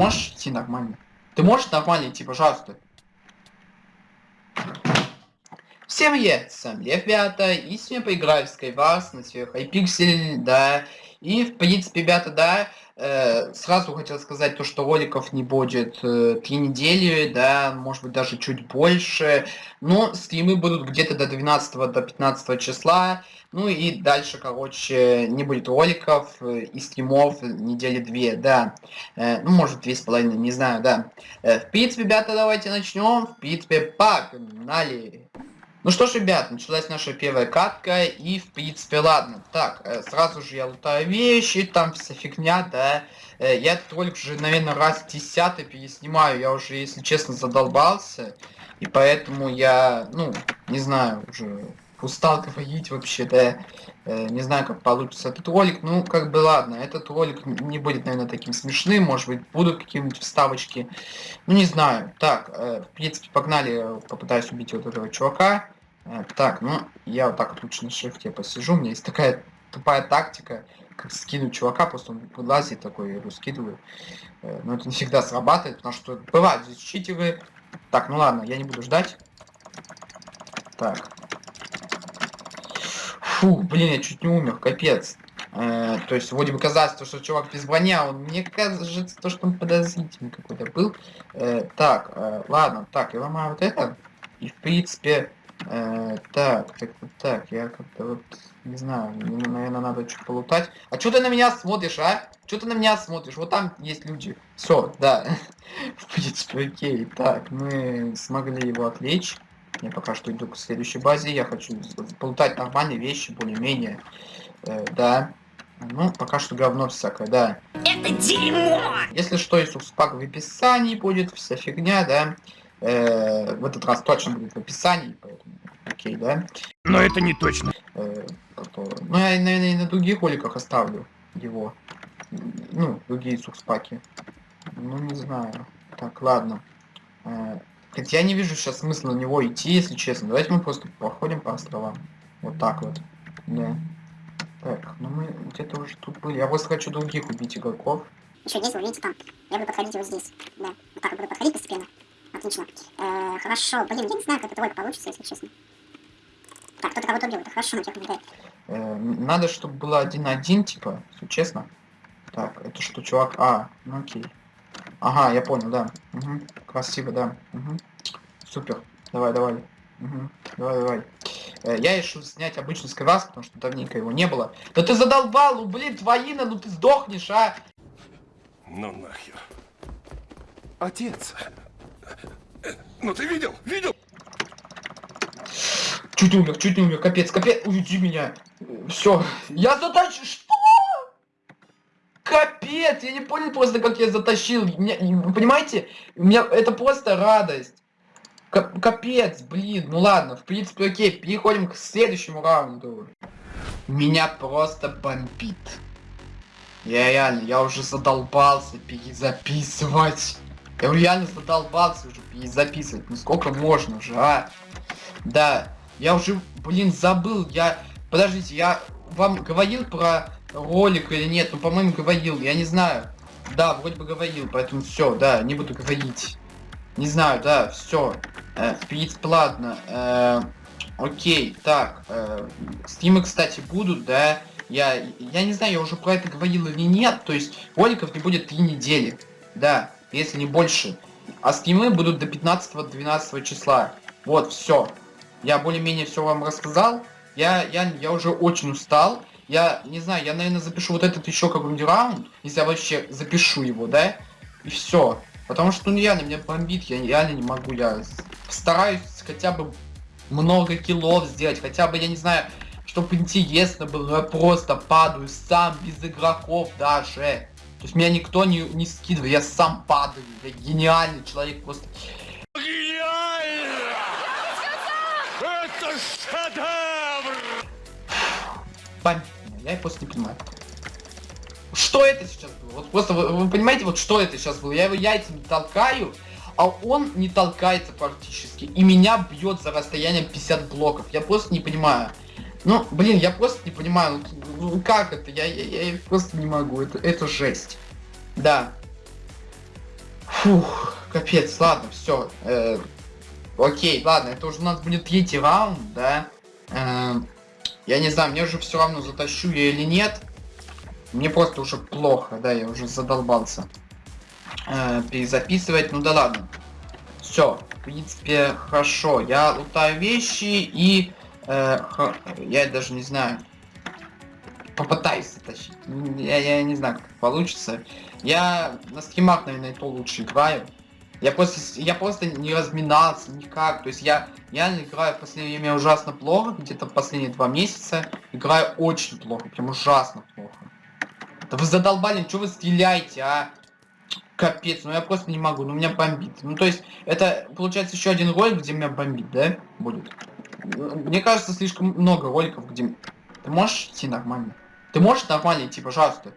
можешь идти нормально? Ты можешь нормально идти, пожалуйста? Всем привет, с вами Лев ребята, и сегодня поиграю в Skywars на сверху iPixel, да, и в принципе, ребята, да, э, сразу хотел сказать то, что роликов не будет э, три недели, да, может быть даже чуть больше, но стримы будут где-то до 12 до 15 числа, ну и дальше, короче, не будет роликов э, и стримов недели две, да. Э, ну, может, две с половиной, не знаю, да. Э, в принципе, ребята, давайте начнем. В принципе, погнали. Ну что ж, ребят, началась наша первая катка, и в принципе, ладно. Так, э, сразу же я лутаю вещи, там вся фигня, да. Э, я этот ролик уже, наверное, раз десятый переснимаю, я уже, если честно, задолбался. И поэтому я, ну, не знаю, уже устал говорить вообще, да, э, не знаю, как получится этот ролик, ну, как бы, ладно, этот ролик не будет, наверное, таким смешным, может быть, будут какие-нибудь вставочки, ну, не знаю, так, э, в принципе, погнали, попытаюсь убить вот этого чувака, так, ну, я вот так вот лучше на шрифте посижу, у меня есть такая тупая тактика, как скинуть чувака, просто он вылазит такой, я его скидываю, э, но это не всегда срабатывает, потому что бывают здесь читеры, так, ну ладно, я не буду ждать, так, Фу, блин, я чуть не умер, капец. Э, то есть, вроде бы казалось, что чувак без брони, а он, мне кажется, то, что он подозрительный какой-то был. Э, так, э, ладно, так, я ломаю вот это. И, в принципе, э, так, так, так, я как-то вот, не знаю, мне, наверное, надо чуть полутать. А что ты на меня смотришь, а? Что ты на меня смотришь? Вот там есть люди. Все, да. в принципе, окей. Так, мы смогли его отвлечь. Я пока что иду к следующей базе. Я хочу полутать нормальные вещи, более-менее. Э, да. Ну, пока что говно всякое, да. Это дерьмо! Если что, и субспак в описании будет, вся фигня, да. Э, в этот раз точно будет в описании, окей, да. Но это не точно. Э, ну, я, наверное, и на других роликах оставлю его. Ну, другие субспаки. Ну, не знаю. Так, ладно. Э, Хотя я не вижу сейчас смысла на него идти, если честно. Давайте мы просто походим по островам. Вот так вот. Да. Так, ну мы где-то уже тут были. Я просто хочу других убить игроков. Еще здесь, вы видите, там. Я буду подходить вот здесь. Да. Вот так вот буду подходить постепенно. Отлично. Э, хорошо. Блин, я не знаю, как это двойка получится, если честно. Так, кто-то кого-то убил. Это хорошо, на тех э, Надо, чтобы было один-один, типа, если честно. Так, это что, чувак? А, ну окей. Ага, я понял, да. Угу. Красиво, да. Угу. Супер. Давай, давай. Угу. Давай, давай. Э, я решил снять обычный скайвас, потому что давненько его не было. Да ты задолбал, ну блин, твоина, ну ты сдохнешь, а! Ну нахер. Отец. Ну ты видел? Видел? Чуть умер, чуть не умер, капец, капец, уйди меня. Все, я затащу, что? Капец, я не понял просто, как я затащил. Меня, понимаете? У меня это просто радость. Капец, блин, ну ладно, в принципе, окей, переходим к следующему раунду. Меня просто бомбит. Я реально, я уже задолбался перезаписывать. Я реально задолбался уже перезаписывать. Ну сколько можно уже, а? Да, я уже, блин, забыл. Я, подождите, я вам говорил про ролик или нет, ну, по-моему, говорил, я не знаю. Да, вроде бы говорил, поэтому все, да, не буду говорить. Не знаю, да, все. Э, ладно. Э, окей, так. Э, стримы, кстати, будут, да. Я, я не знаю, я уже про это говорил или нет. То есть, роликов не будет три недели. Да, если не больше. А стримы будут до 15-12 числа. Вот, все. Я более-менее все вам рассказал. Я, я, я уже очень устал. Я не знаю, я, наверное, запишу вот этот еще какой-нибудь раунд, если я вообще запишу его, да? И все. Потому что, ну, реально, меня бомбит, я реально не могу, я стараюсь хотя бы много киллов сделать, хотя бы, я не знаю, чтобы интересно было, но я просто падаю сам, без игроков даже. То есть меня никто не, не скидывает, я сам падаю, я гениальный человек просто. Гениально! Это шедевр! Бомбит. Я просто не понимаю. Что это сейчас было? Вот просто вы, вы понимаете, вот что это сейчас было? Я его яйцами толкаю, а он не толкается практически. И меня бьет за расстоянием 50 блоков. Я просто не понимаю. Ну, блин, я просто не понимаю, ну, ну как это? Я, я, я просто не могу. Это, это жесть. Да. Фух, капец, ладно, все. Окей, ладно, это уже у нас будет третий раунд, да. Э, я не знаю, мне уже все равно затащу я или нет. Мне просто уже плохо, да, я уже задолбался. Э, перезаписывать, ну да ладно. Все, в принципе, хорошо. Я лутаю вещи и... Э, х- я даже не знаю. Попытаюсь затащить. Я, я не знаю, как получится. Я на стримах, наверное, то лучше играю. Я просто, я просто не разминался никак. То есть я реально играю в последнее время ужасно плохо. Где-то последние два месяца играю очень плохо. Прям ужасно плохо. Да вы задолбали, что вы стреляете, а? Капец, ну я просто не могу, ну меня бомбит. Ну то есть, это получается еще один ролик, где меня бомбит, да? Будет. Мне кажется, слишком много роликов, где... Ты можешь идти нормально? Ты можешь нормально идти, пожалуйста?